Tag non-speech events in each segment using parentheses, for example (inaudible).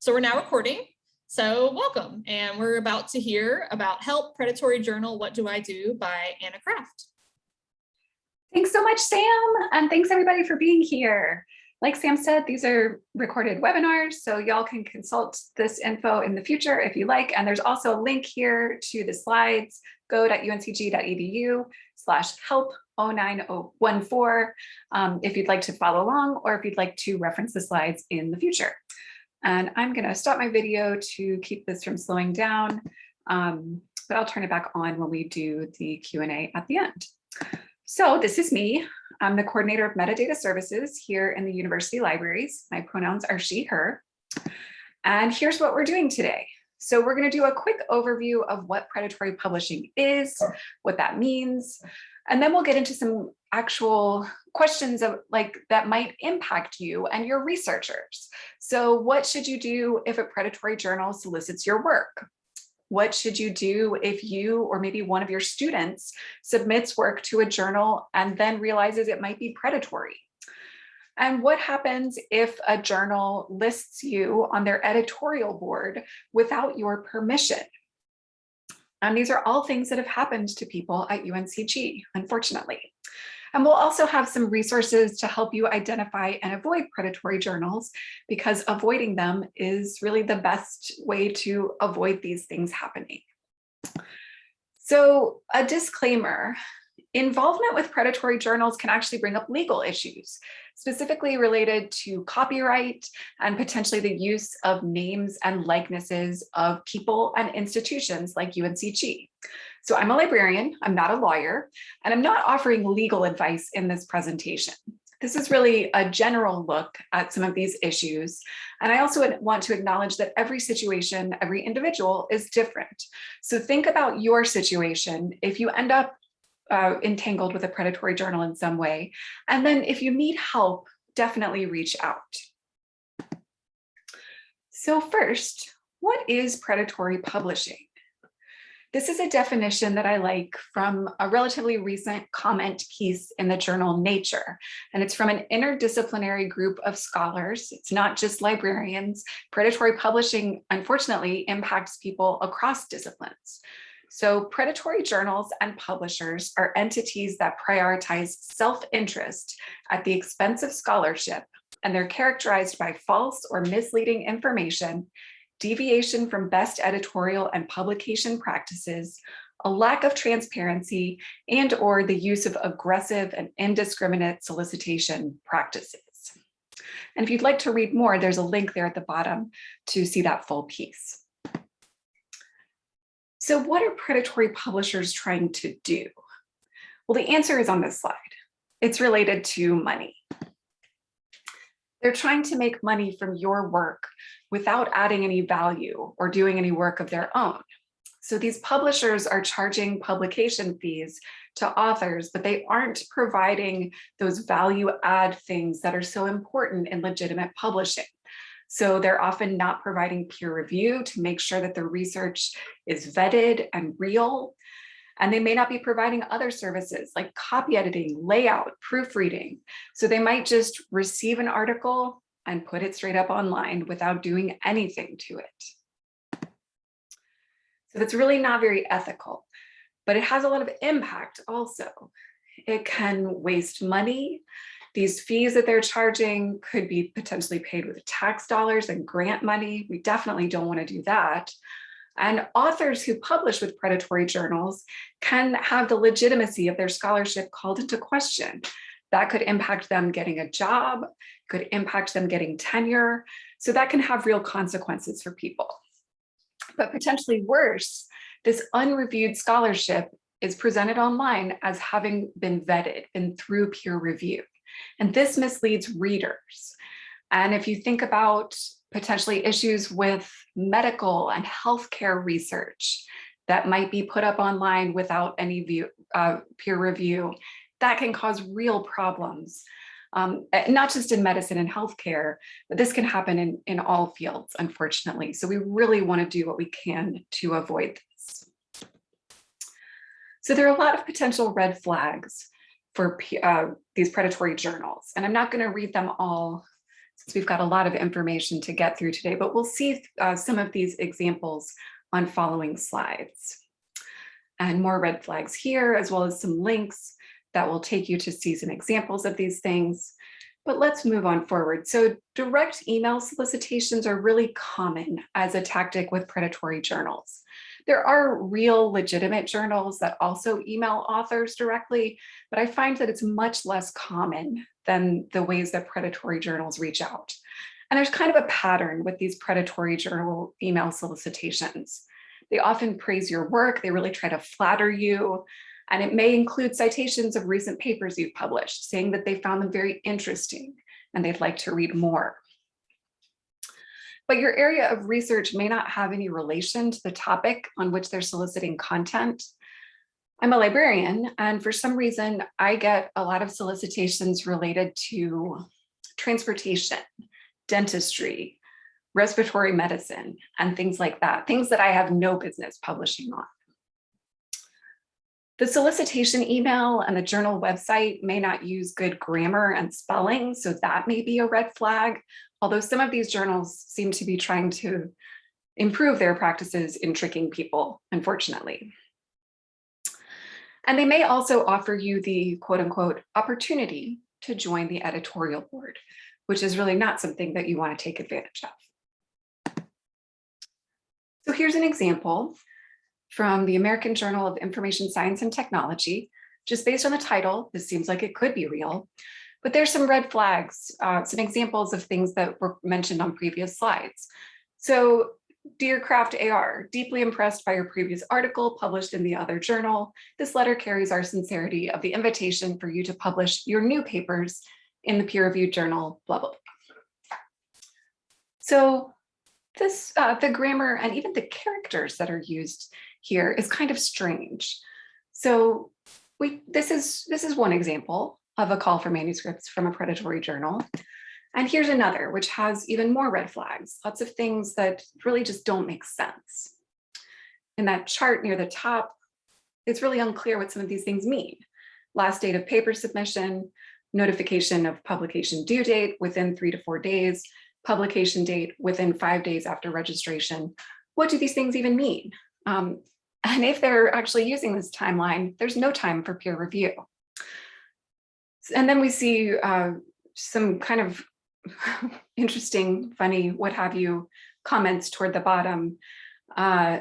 So we're now recording. So welcome. And we're about to hear about Help Predatory Journal, What Do I Do by Anna Kraft. Thanks so much, Sam. And thanks everybody for being here. Like Sam said, these are recorded webinars, so y'all can consult this info in the future if you like. And there's also a link here to the slides, go.uncg.edu slash help 09014 um, if you'd like to follow along or if you'd like to reference the slides in the future. And I'm going to stop my video to keep this from slowing down, um, but I'll turn it back on when we do the Q&A at the end. So this is me. I'm the coordinator of metadata services here in the university libraries. My pronouns are she, her. And here's what we're doing today. So we're going to do a quick overview of what predatory publishing is, what that means, and then we'll get into some actual questions of like that might impact you and your researchers. So what should you do if a predatory journal solicits your work? What should you do if you or maybe one of your students submits work to a journal and then realizes it might be predatory? And what happens if a journal lists you on their editorial board without your permission? And these are all things that have happened to people at UNCG, unfortunately. And we'll also have some resources to help you identify and avoid predatory journals because avoiding them is really the best way to avoid these things happening. So a disclaimer, involvement with predatory journals can actually bring up legal issues, specifically related to copyright and potentially the use of names and likenesses of people and institutions like UNCG. So I'm a librarian, I'm not a lawyer, and I'm not offering legal advice in this presentation. This is really a general look at some of these issues. And I also want to acknowledge that every situation, every individual is different. So think about your situation. If you end up uh, entangled with a predatory journal in some way, and then if you need help, definitely reach out. So first, what is predatory publishing? This is a definition that I like from a relatively recent comment piece in the journal Nature, and it's from an interdisciplinary group of scholars. It's not just librarians. Predatory publishing, unfortunately, impacts people across disciplines. So predatory journals and publishers are entities that prioritize self-interest at the expense of scholarship, and they're characterized by false or misleading information deviation from best editorial and publication practices, a lack of transparency, and or the use of aggressive and indiscriminate solicitation practices. And if you'd like to read more, there's a link there at the bottom to see that full piece. So what are predatory publishers trying to do? Well, the answer is on this slide. It's related to money. They're trying to make money from your work without adding any value or doing any work of their own. So these publishers are charging publication fees to authors, but they aren't providing those value add things that are so important in legitimate publishing. So they're often not providing peer review to make sure that the research is vetted and real. And they may not be providing other services like copy editing, layout, proofreading. So they might just receive an article and put it straight up online without doing anything to it. So that's really not very ethical, but it has a lot of impact also. It can waste money. These fees that they're charging could be potentially paid with tax dollars and grant money. We definitely don't want to do that. And authors who publish with predatory journals can have the legitimacy of their scholarship called into question. That could impact them getting a job, could impact them getting tenure. So that can have real consequences for people. But potentially worse, this unreviewed scholarship is presented online as having been vetted and through peer review. And this misleads readers. And if you think about potentially issues with medical and healthcare research that might be put up online without any view, uh, peer review, that can cause real problems, um, eh, not just in medicine and healthcare, but this can happen in, in all fields, unfortunately. So we really want to do what we can to avoid this. So there are a lot of potential red flags for uh, these predatory journals, and I'm not going to read them all since we've got a lot of information to get through today, but we'll see uh, some of these examples on following slides. And more red flags here, as well as some links that will take you to see some examples of these things. But let's move on forward. So direct email solicitations are really common as a tactic with predatory journals. There are real legitimate journals that also email authors directly, but I find that it's much less common than the ways that predatory journals reach out. And there's kind of a pattern with these predatory journal email solicitations. They often praise your work, they really try to flatter you, and it may include citations of recent papers you've published, saying that they found them very interesting and they'd like to read more. But your area of research may not have any relation to the topic on which they're soliciting content. I'm a librarian, and for some reason, I get a lot of solicitations related to transportation, dentistry, respiratory medicine, and things like that, things that I have no business publishing on. The solicitation email and the journal website may not use good grammar and spelling, so that may be a red flag, although some of these journals seem to be trying to improve their practices in tricking people, unfortunately. And they may also offer you the quote unquote opportunity to join the editorial board, which is really not something that you want to take advantage of. So here's an example from the American Journal of Information Science and Technology. Just based on the title, this seems like it could be real, but there's some red flags, uh, some examples of things that were mentioned on previous slides. So Dear Kraft AR, deeply impressed by your previous article published in the other journal. This letter carries our sincerity of the invitation for you to publish your new papers in the peer-reviewed journal, blah, blah, blah. So this, uh, the grammar and even the characters that are used here is kind of strange. So we this is this is one example of a call for manuscripts from a predatory journal. And here's another, which has even more red flags, lots of things that really just don't make sense. In that chart near the top, it's really unclear what some of these things mean. Last date of paper submission, notification of publication due date within three to four days, publication date within five days after registration. What do these things even mean? Um, and if they're actually using this timeline, there's no time for peer review. And then we see uh, some kind of (laughs) interesting, funny, what have you, comments toward the bottom. Uh,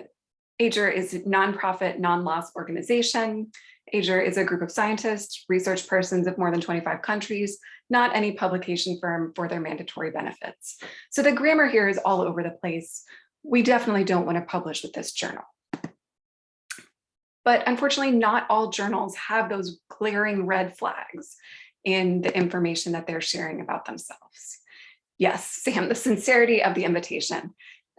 AGER is a nonprofit, non-loss organization. AGER is a group of scientists, research persons of more than 25 countries, not any publication firm for their mandatory benefits. So the grammar here is all over the place. We definitely don't want to publish with this journal. But unfortunately, not all journals have those glaring red flags in the information that they're sharing about themselves. Yes, Sam, the sincerity of the invitation.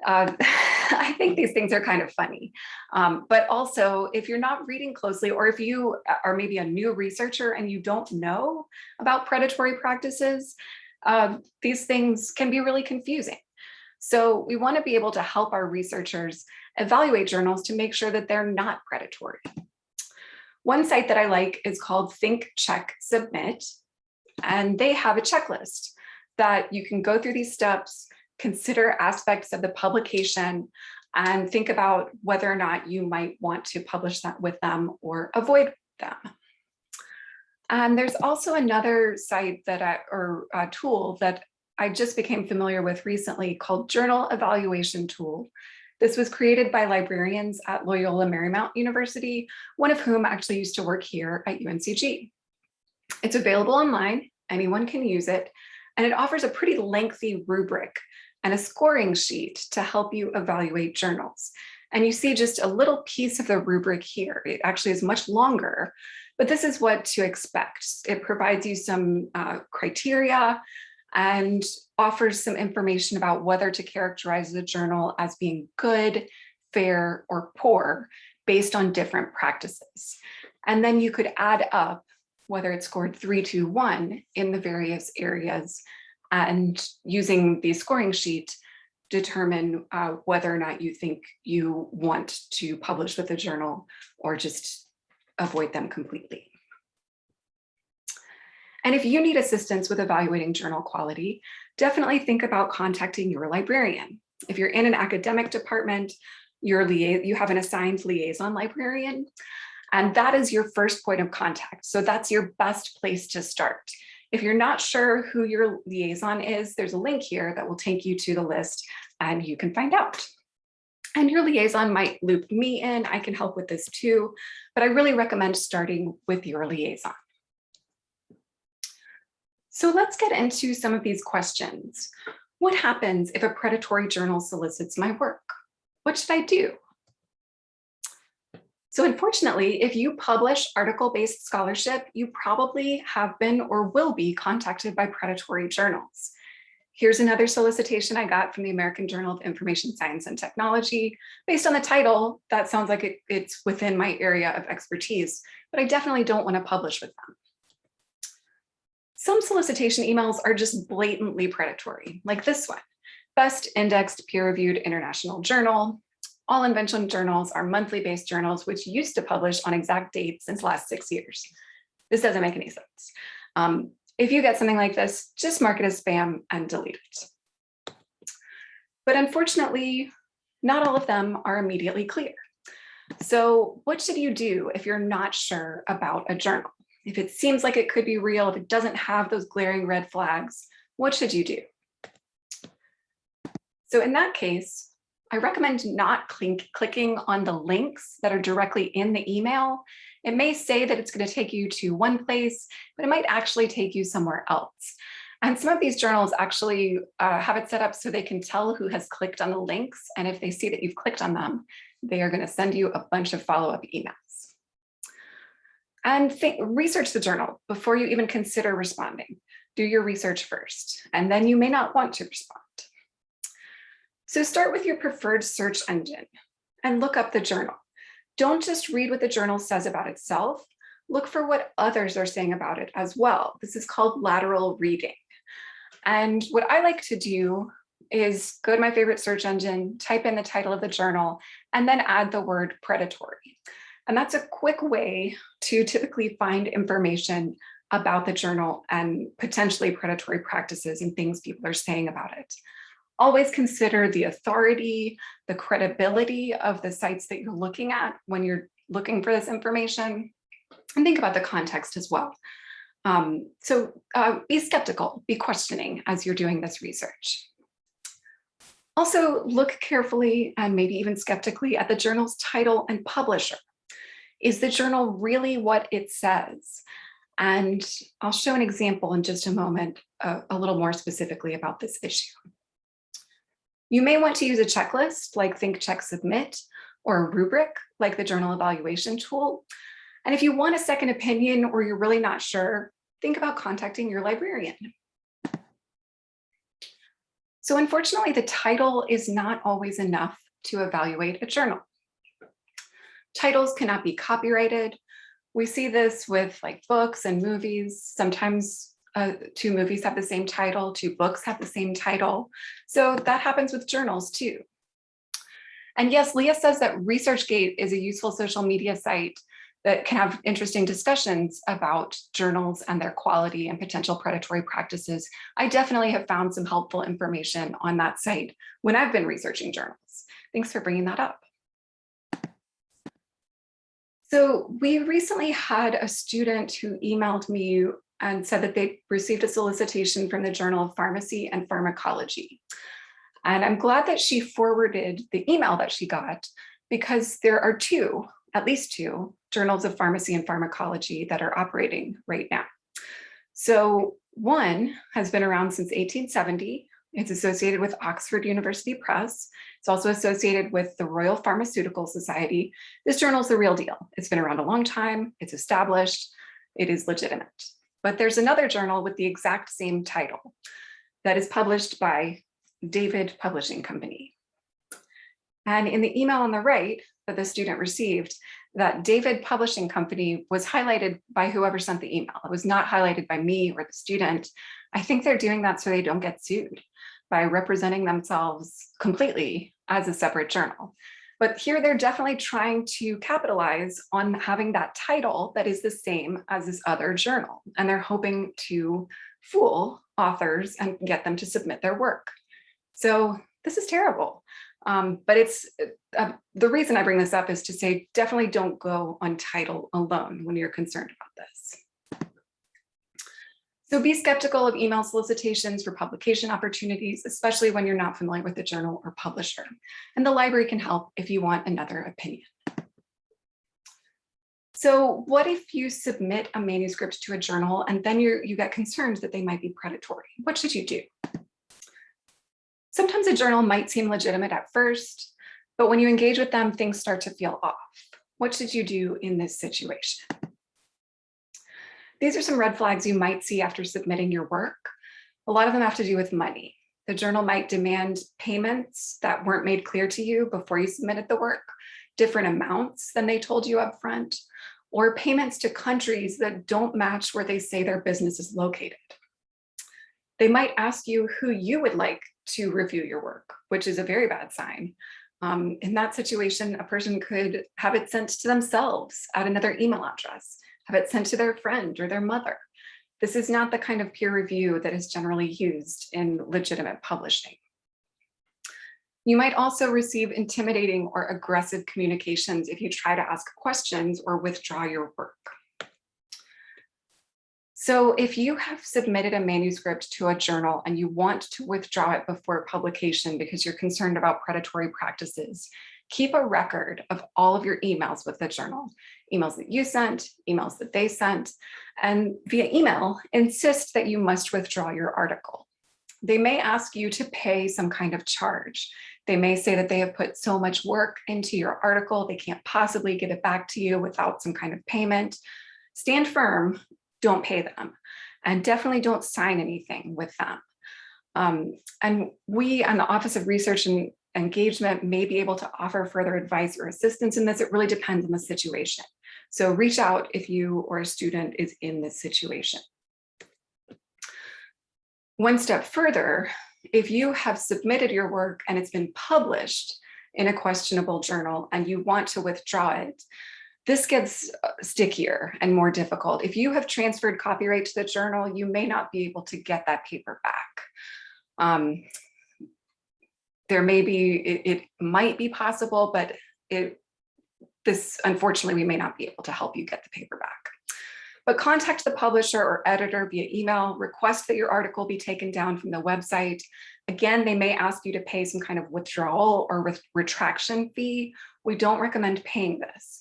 Uh, (laughs) I think these things are kind of funny, um, but also if you're not reading closely or if you are maybe a new researcher and you don't know about predatory practices, uh, these things can be really confusing. So we want to be able to help our researchers evaluate journals to make sure that they're not predatory. One site that I like is called Think, Check, Submit, and they have a checklist that you can go through these steps, consider aspects of the publication, and think about whether or not you might want to publish that with them or avoid them. And there's also another site that I, or a tool that I just became familiar with recently called Journal Evaluation Tool. This was created by librarians at Loyola Marymount University, one of whom actually used to work here at UNCG. It's available online, anyone can use it, and it offers a pretty lengthy rubric and a scoring sheet to help you evaluate journals. And you see just a little piece of the rubric here. It actually is much longer, but this is what to expect. It provides you some uh, criteria and offers some information about whether to characterize the journal as being good, fair, or poor based on different practices. And then you could add up whether it scored three, two, one in the various areas and using the scoring sheet determine uh, whether or not you think you want to publish with a journal or just avoid them completely. And if you need assistance with evaluating journal quality, definitely think about contacting your librarian. If you're in an academic department, your lia you have an assigned liaison librarian, and that is your first point of contact. So that's your best place to start. If you're not sure who your liaison is, there's a link here that will take you to the list and you can find out. And your liaison might loop me in, I can help with this too, but I really recommend starting with your liaison. So let's get into some of these questions. What happens if a predatory journal solicits my work? What should I do? So unfortunately, if you publish article-based scholarship, you probably have been or will be contacted by predatory journals. Here's another solicitation I got from the American Journal of Information Science and Technology. Based on the title, that sounds like it, it's within my area of expertise, but I definitely don't want to publish with them. Some solicitation emails are just blatantly predatory, like this one. Best indexed peer-reviewed international journal. All invention journals are monthly based journals, which used to publish on exact dates since last six years. This doesn't make any sense. Um, if you get something like this, just mark it as spam and delete it. But unfortunately, not all of them are immediately clear. So what should you do if you're not sure about a journal? If it seems like it could be real, if it doesn't have those glaring red flags, what should you do? So in that case, I recommend not clicking on the links that are directly in the email it may say that it's going to take you to one place, but it might actually take you somewhere else. And some of these journals actually uh, have it set up so they can tell who has clicked on the links. And if they see that you've clicked on them, they are going to send you a bunch of follow-up emails. And think, research the journal before you even consider responding. Do your research first, and then you may not want to respond. So start with your preferred search engine and look up the journal. Don't just read what the journal says about itself, look for what others are saying about it as well. This is called lateral reading. And what I like to do is go to my favorite search engine, type in the title of the journal, and then add the word predatory. And that's a quick way to typically find information about the journal and potentially predatory practices and things people are saying about it always consider the authority, the credibility of the sites that you're looking at when you're looking for this information, and think about the context as well. Um, so uh, be skeptical, be questioning as you're doing this research. Also look carefully and maybe even skeptically at the journal's title and publisher. Is the journal really what it says? And I'll show an example in just a moment, uh, a little more specifically about this issue. You may want to use a checklist like Think, Check, Submit, or a rubric like the journal evaluation tool. And if you want a second opinion or you're really not sure, think about contacting your librarian. So unfortunately, the title is not always enough to evaluate a journal. Titles cannot be copyrighted. We see this with like books and movies. Sometimes uh, two movies have the same title, two books have the same title. So that happens with journals too. And yes, Leah says that ResearchGate is a useful social media site that can have interesting discussions about journals and their quality and potential predatory practices. I definitely have found some helpful information on that site when I've been researching journals. Thanks for bringing that up. So we recently had a student who emailed me and said that they received a solicitation from the Journal of Pharmacy and Pharmacology. And I'm glad that she forwarded the email that she got because there are two, at least two, journals of pharmacy and pharmacology that are operating right now. So one has been around since 1870. It's associated with Oxford University Press. It's also associated with the Royal Pharmaceutical Society. This journal is the real deal. It's been around a long time. It's established. It is legitimate. But there's another journal with the exact same title that is published by David Publishing Company. And in the email on the right that the student received, that David Publishing Company was highlighted by whoever sent the email. It was not highlighted by me or the student. I think they're doing that so they don't get sued by representing themselves completely as a separate journal. But here they're definitely trying to capitalize on having that title that is the same as this other journal. And they're hoping to fool authors and get them to submit their work. So this is terrible. Um, but it's uh, the reason I bring this up is to say definitely don't go on title alone when you're concerned about this. So be skeptical of email solicitations for publication opportunities, especially when you're not familiar with the journal or publisher. And the library can help if you want another opinion. So what if you submit a manuscript to a journal and then you you get concerned that they might be predatory? What should you do? Sometimes a journal might seem legitimate at first, but when you engage with them, things start to feel off. What should you do in this situation? These are some red flags you might see after submitting your work. A lot of them have to do with money. The journal might demand payments that weren't made clear to you before you submitted the work, different amounts than they told you up front, or payments to countries that don't match where they say their business is located. They might ask you who you would like to review your work, which is a very bad sign. Um, in that situation, a person could have it sent to themselves at another email address, have it sent to their friend or their mother. This is not the kind of peer review that is generally used in legitimate publishing. You might also receive intimidating or aggressive communications if you try to ask questions or withdraw your work. So if you have submitted a manuscript to a journal and you want to withdraw it before publication because you're concerned about predatory practices, keep a record of all of your emails with the journal, emails that you sent, emails that they sent, and via email, insist that you must withdraw your article. They may ask you to pay some kind of charge. They may say that they have put so much work into your article, they can't possibly get it back to you without some kind of payment. Stand firm don't pay them and definitely don't sign anything with them. Um, and we on the Office of Research and Engagement may be able to offer further advice or assistance in this. It really depends on the situation. So reach out if you or a student is in this situation. One step further, if you have submitted your work and it's been published in a questionable journal and you want to withdraw it, this gets uh, stickier and more difficult. If you have transferred copyright to the journal, you may not be able to get that paper back. Um, there may be, it, it might be possible, but it, this, unfortunately, we may not be able to help you get the paper back. But contact the publisher or editor via email, request that your article be taken down from the website. Again, they may ask you to pay some kind of withdrawal or with retraction fee. We don't recommend paying this.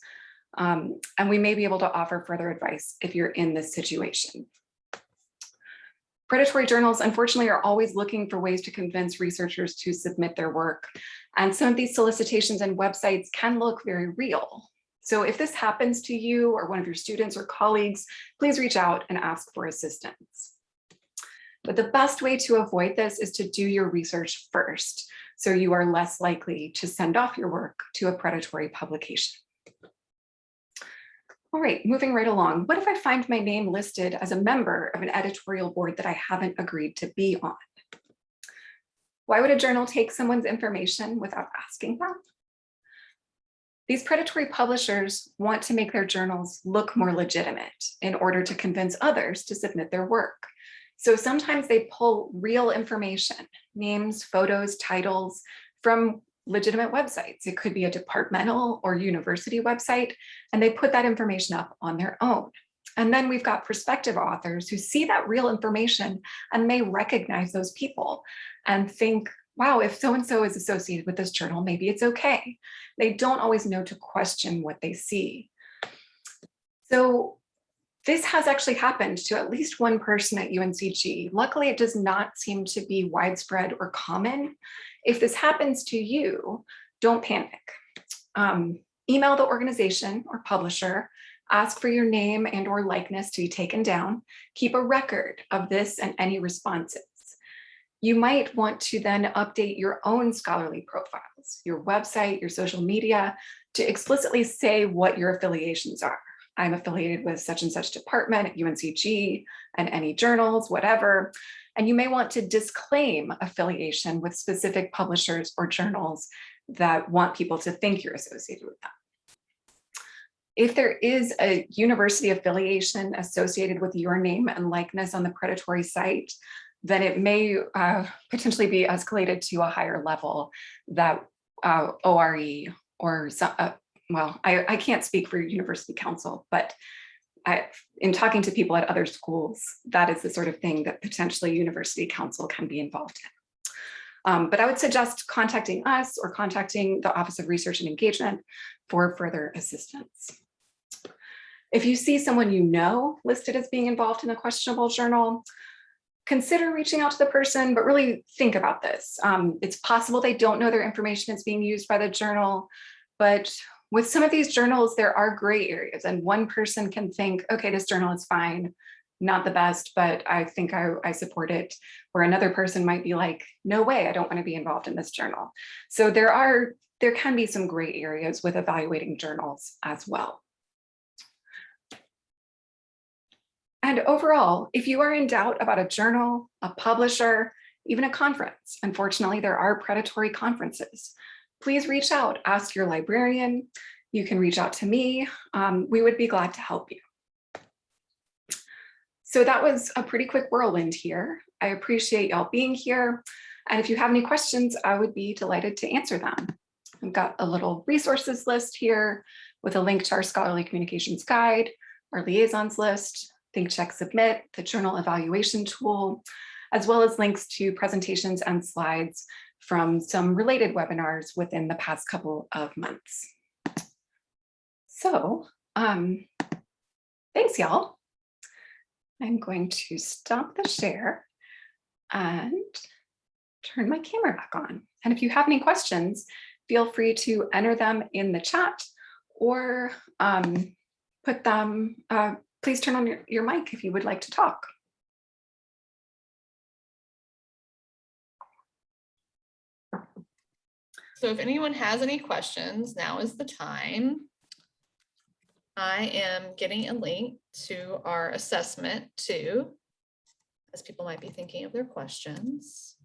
Um, and we may be able to offer further advice if you're in this situation. Predatory journals, unfortunately, are always looking for ways to convince researchers to submit their work. And some of these solicitations and websites can look very real. So if this happens to you or one of your students or colleagues, please reach out and ask for assistance. But the best way to avoid this is to do your research first, so you are less likely to send off your work to a predatory publication. All right, moving right along. What if I find my name listed as a member of an editorial board that I haven't agreed to be on? Why would a journal take someone's information without asking them? These predatory publishers want to make their journals look more legitimate in order to convince others to submit their work. So sometimes they pull real information, names, photos, titles from legitimate websites. It could be a departmental or university website, and they put that information up on their own. And then we've got prospective authors who see that real information and may recognize those people and think, wow, if so-and-so is associated with this journal, maybe it's okay. They don't always know to question what they see. So this has actually happened to at least one person at UNCG. Luckily, it does not seem to be widespread or common. If this happens to you, don't panic. Um, email the organization or publisher, ask for your name and or likeness to be taken down, keep a record of this and any responses. You might want to then update your own scholarly profiles, your website, your social media, to explicitly say what your affiliations are. I'm affiliated with such and such department at UNCG and any journals, whatever. And you may want to disclaim affiliation with specific publishers or journals that want people to think you're associated with them. If there is a university affiliation associated with your name and likeness on the predatory site, then it may uh, potentially be escalated to a higher level that uh, ORE or, so- uh, well, I, I can't speak for university counsel, but I, in talking to people at other schools, that is the sort of thing that potentially university counsel can be involved in. Um, but I would suggest contacting us or contacting the Office of Research and Engagement for further assistance. If you see someone you know listed as being involved in a questionable journal, consider reaching out to the person, but really think about this. Um, it's possible they don't know their information is being used by the journal, but with some of these journals, there are gray areas and one person can think, okay, this journal is fine, not the best, but I think I, I support it. Or another person might be like, no way, I don't want to be involved in this journal. So there are, there can be some gray areas with evaluating journals as well. And overall, if you are in doubt about a journal, a publisher, even a conference, unfortunately, there are predatory conferences. Please reach out, ask your librarian. You can reach out to me. Um, we would be glad to help you. So that was a pretty quick whirlwind here. I appreciate y'all being here. And if you have any questions, I would be delighted to answer them. I've got a little resources list here with a link to our scholarly communications guide, our liaisons list, Think Check Submit, the journal evaluation tool, as well as links to presentations and slides from some related webinars within the past couple of months. So um, thanks, y'all. I'm going to stop the share and turn my camera back on. And if you have any questions, feel free to enter them in the chat or um, put them, uh, please turn on your, your mic if you would like to talk. So if anyone has any questions, now is the time. I am getting a link to our assessment too, as people might be thinking of their questions.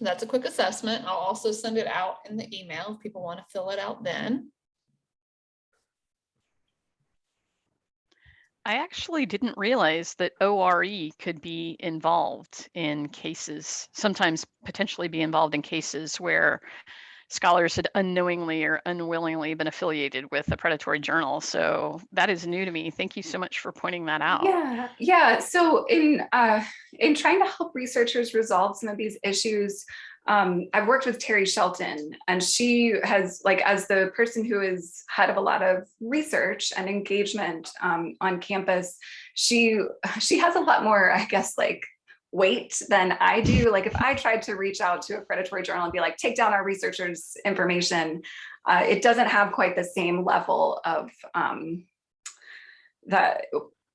That's a quick assessment. I'll also send it out in the email if people want to fill it out then. I actually didn't realize that ORE could be involved in cases, sometimes potentially be involved in cases where scholars had unknowingly or unwillingly been affiliated with a predatory journal. So that is new to me. Thank you so much for pointing that out. Yeah, yeah. So in uh, in trying to help researchers resolve some of these issues, um, I've worked with Terri Shelton, and she has, like, as the person who is head of a lot of research and engagement um, on campus, she she has a lot more, I guess, like weight than I do. Like if I tried to reach out to a predatory journal and be like, take down our researchers' information, uh, it doesn't have quite the same level of um, the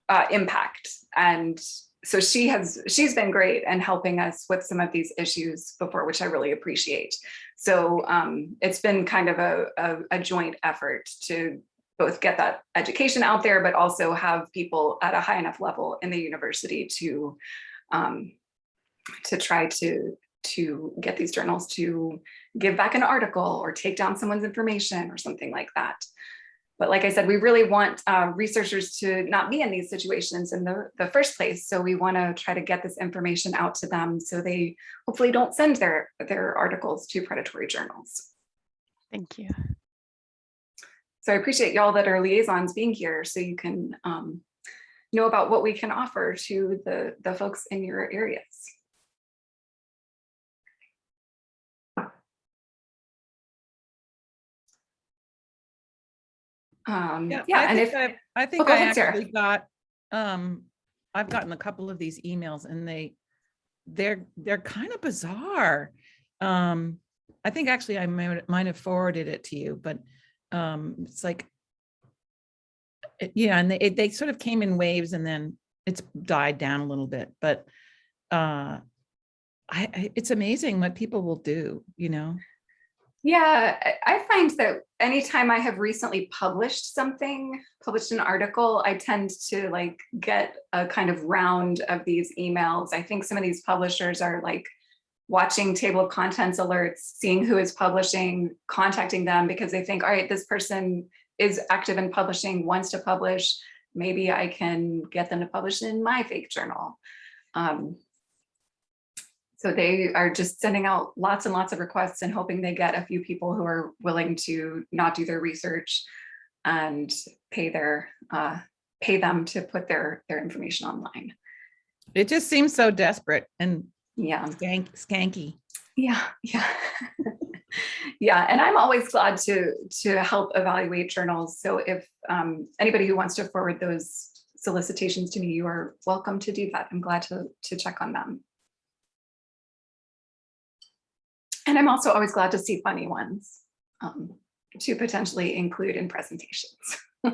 uh, impact. And so she has, she's been great and helping us with some of these issues before, which I really appreciate. So um, it's been kind of a, a, a joint effort to both get that education out there, but also have people at a high enough level in the university to um, to try to to get these journals to give back an article or take down someone's information or something like that. But like I said, we really want uh, researchers to not be in these situations in the, the first place. So we want to try to get this information out to them so they hopefully don't send their, their articles to predatory journals. Thank you. So I appreciate y'all that are liaisons being here so you can um, know about what we can offer to the, the folks in your areas. Um, Yeah, yeah, I and think if, I, I think go I ahead, Sarah. actually got, um, I've gotten a couple of these emails and they, they're, they're kind of bizarre. Um, I think actually I might, might have forwarded it to you, but, um, it's like, yeah, and they, it- they sort of came in waves and then it's died down a little bit, but, uh, I, I, it's amazing what people will do, you know? yeah, I- find that anytime I have recently published something, published an article, I tend to like get a kind of round of these emails. I think some of these publishers are like watching table of contents alerts, seeing who is publishing, contacting them because they think, all right, this person is active in publishing, wants to publish. Maybe I can get them to publish in my fake journal. Um, so they are just sending out lots and lots of requests and hoping they get a few people who are willing to not do their research and pay their uh, pay them to put their their information online. It just seems so desperate and Yeah. skank, skanky. Yeah, yeah. (laughs) yeah, and I'm always glad to to help evaluate journals. So if um, anybody who wants to forward those solicitations to me, you are welcome to do that. I'm glad to to check on them. And I'm also always glad to see funny ones um, to potentially include in presentations. (laughs)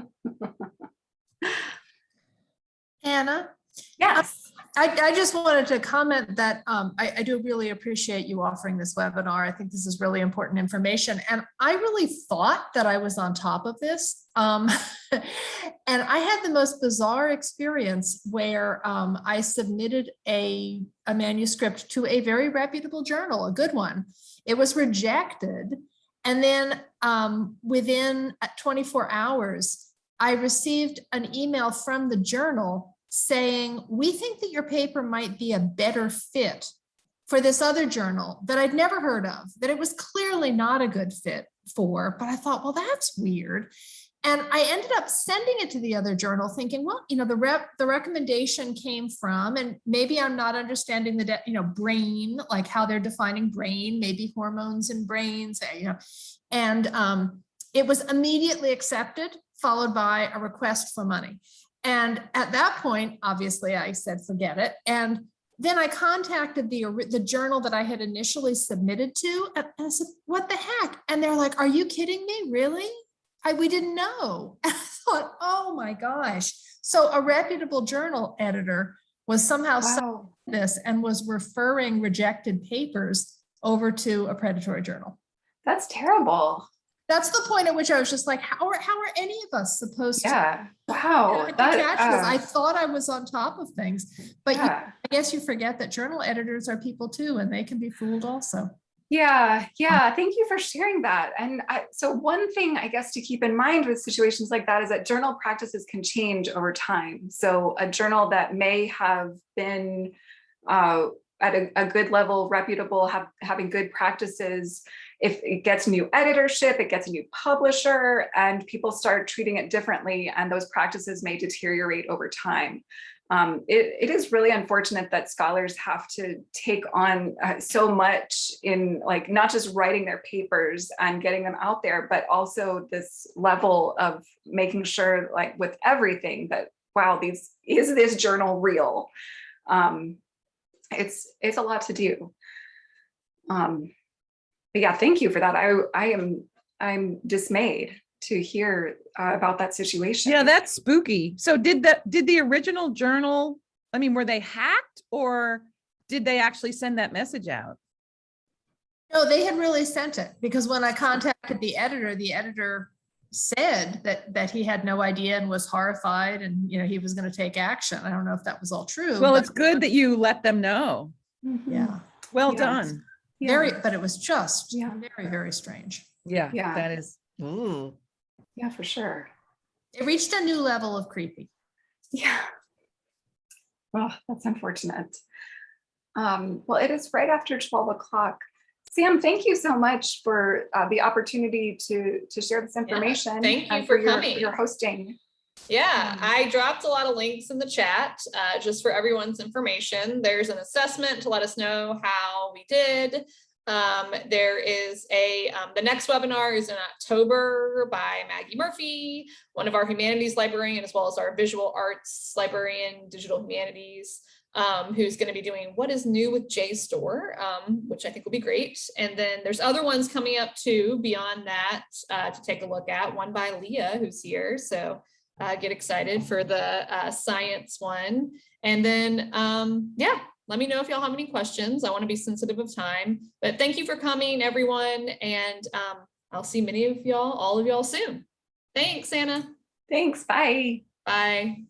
Anna, Yes. I, I just wanted to comment that um, I, I do really appreciate you offering this webinar. I think this is really important information. And I really thought that I was on top of this. Um, (laughs) and I had the most bizarre experience where um, I submitted a, a manuscript to a very reputable journal, a good one. It was rejected. And then um, within uh, 24 hours, I received an email from the journal saying, we think that your paper might be a better fit for this other journal that I'd never heard of, that it was clearly not a good fit for, but I thought, well, that's weird. And I ended up sending it to the other journal thinking, well, you know, the rep, the recommendation came from, and maybe I'm not understanding the, you know, brain, like how they're defining brain, maybe hormones and brains, eh, you know, and um, it was immediately accepted, followed by a request for money. And at that point, obviously I said, forget it. And then I contacted the, the journal that I had initially submitted to, and I said, what the heck? And they're like, are you kidding me? Really? I, we didn't know. And (laughs) I thought, oh my gosh. So a reputable journal editor was somehow Wow. this and was referring rejected papers over to a predatory journal. That's terrible. That's the point at which I was just like, how are, how are any of us supposed to? Yeah. And Wow. I That. I uh, thought I was on top of things, but you- I guess you forget that journal editors are people too, and they can be fooled also. Yeah, yeah, thank you for sharing that. And I, so one thing I guess to keep in mind with situations like that is that journal practices can change over time. So a journal that may have been uh, at a, a good level, reputable, have having good practices, if it gets new editorship, it gets a new publisher, and people start treating it differently, and those practices may deteriorate over time um, it, it is really unfortunate that scholars have to take on uh, so much in like not just writing their papers and getting them out there, but also this level of making sure like with everything that, wow, these is this journal real? Um, it's, it's a lot to do. Um, but yeah, thank you for that. I, I am, I'm dismayed to hear uh, about that situation. Yeah, that's spooky. So did that, did the original journal, I mean, were they hacked or did they actually send that message out? No, they had really sent it because when I contacted the editor, the editor said that, that he had no idea and was horrified and, you know, he was going to take action. I don't know if that was all true. Well, it's good that you let them know. Mhm. Yeah, Well Yes. done. Yeah. very, but it was just Yeah. very, very strange. Yeah, Yeah. that is. ooh. Yeah, for sure. It reached a new level of creepy. Yeah. Well, that's unfortunate. Um, well, it is right after 12 o'clock. Sam, thank you so much for uh, the opportunity to to share this information. thank you and for your, coming. your hosting. Yeah, Um, I dropped a lot of links in the chat, uh, just for everyone's information. There's an assessment to let us know how we did. Um, there is a, um, the next webinar is in October by Maggie Murphy, one of our humanities librarian, as well as our visual arts librarian, digital humanities, um, who's gonna be doing what is new with JSTOR, um, which I think will be great. And then there's other ones coming up too, beyond that, uh, to take a look at, one by Leah, who's here, so uh, get excited for the uh, science one. And then, um, yeah, let me know if y'all have any questions. I want to be sensitive of time, but thank you for coming, everyone. And um, I'll see many of y'all, all of y'all soon. Thanks, Anna. Thanks. Bye. Bye.